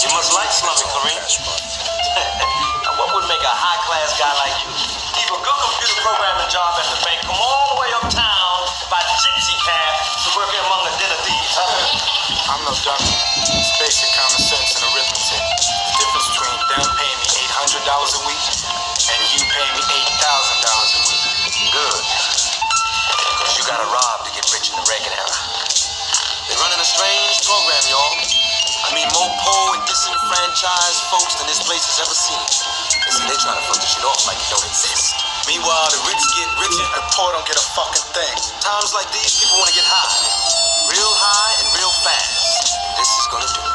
You must like slumming, Kareem. now, what would make a high-class guy like you leave a good computer programming job at the bank, come all the way uptown by gypsy cab to work among the dinner thieves? Huh? I'm no dummy. It's basic common sense and arithmetic. The difference between them paying me $800 a week and you paying me $8,000 a week. Good. Because you gotta rob to get rich in the Reagan era. They're running a strange program, y'all. I mean, more poor and disenfranchised folks than this place has ever seen. Listen, they're trying to fuck this shit off like it don't exist. Meanwhile, the rich get richer, The poor don't get a fucking thing. Times like these, people want to get high. Real high and real fast. This is gonna do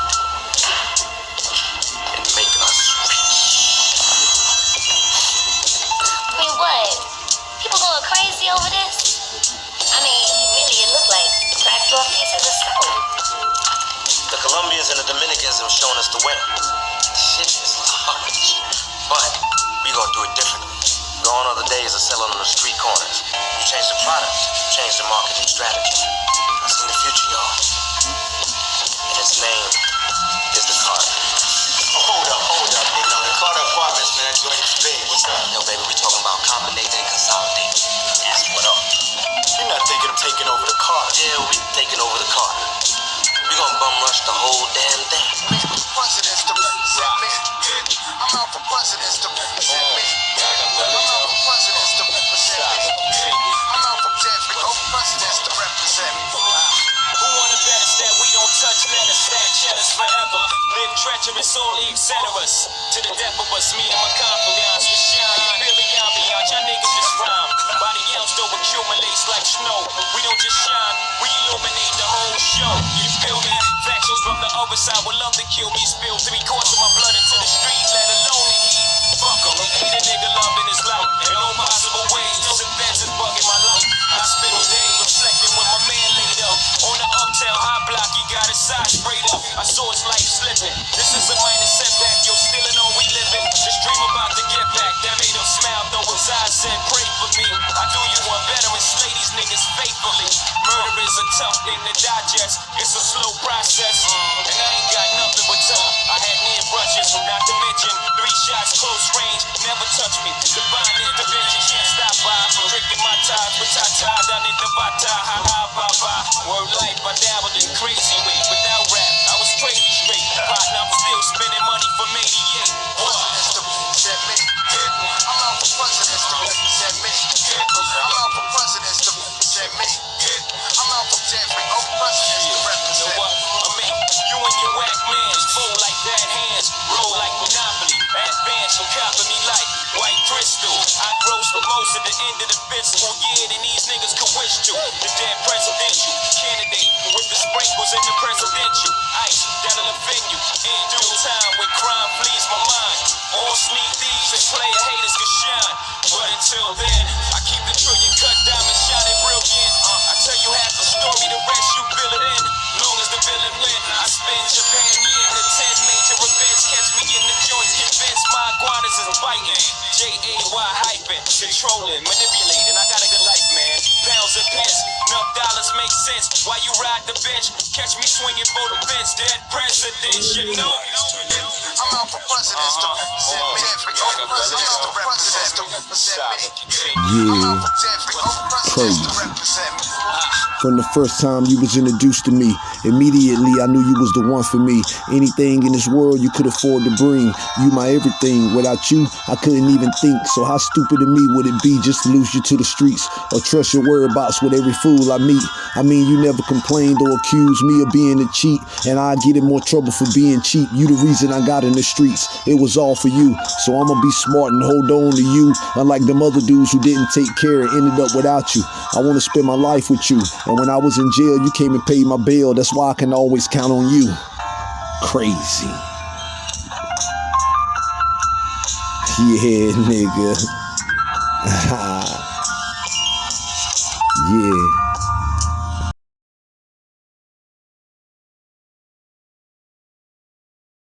The and the Dominicans have shown us the way. Shit is large. But we gonna do it differently. Gone are the days of selling on the street corners. You change the product, you change the marketing strategy. I whole damn thing. presidents to represent me. I'm out for presidents to represent me. I'm out for presidents to represent me. I'm out for presidents to represent me. Who wanna bet us that we don't touch letters, stack cheddars forever? Live treacherous, only etceteras. To the death of us, me and my confidants, from the other side would love to kill me. Spill three quarts of my blood into the street, let alone the heat. Fuck 'em, eat a nigga loving his life. In no possible ways, know the is bugging my life. I Hospital day, reflecting with my man laid up. On the uptown high block, he got his side sprayed up. I saw his life slipping. This is a a tough thing to digest. It's a slow process. And I ain't got nothing but time. I had near brushes, not to mention three shots close range. Never touch me. Divine intervention can't stop by. Drinking Mai Tais with Tata down in Bata. Ha ha most at the end of the fiscal year than these niggas could wish to. The dead presidential candidate with the sprinkles in the presidential ice that'll offend you in due time when crime flees my mind. All sneak thieves and player haters can shine, but until then, I keep the trillion cut diamond shining brilliant. Uh, I tell you half the story, the rest you fill it in. Long as the villain win, I spin Japan year to ten major events. Catch me in the joints, convinced my iguanas is biting. J A Y hyping, controlling, manipulating. I got a good life, man. Pounds and pence, enough dollars make sense. Why you ride the bench? Catch me swinging for the fence. Dead presidents, you know. I'm out for presidents to represent uh-huh. me. Every old presidents to represent to represent me. I'm out for every old presidents to represent me. Uh-huh. From the first time you was introduced to me, immediately I knew you was the one for me. Anything in this world you could afford to bring, you my everything. Without you, I couldn't even think. So how stupid of me would it be just to lose you to the streets or trust your whereabouts with every fool I meet? I mean, you never complained or accused me of being a cheat, and I get in more trouble for being cheap. You the reason I got in the streets. It was all for you, so I'ma be smart and hold on to you. Unlike them other dudes who didn't take care and ended up without you. I wanna spend my life with you, and when I was in jail, you came and paid my bail. That's why I can always count on you. Crazy. Yeah, nigga. yeah.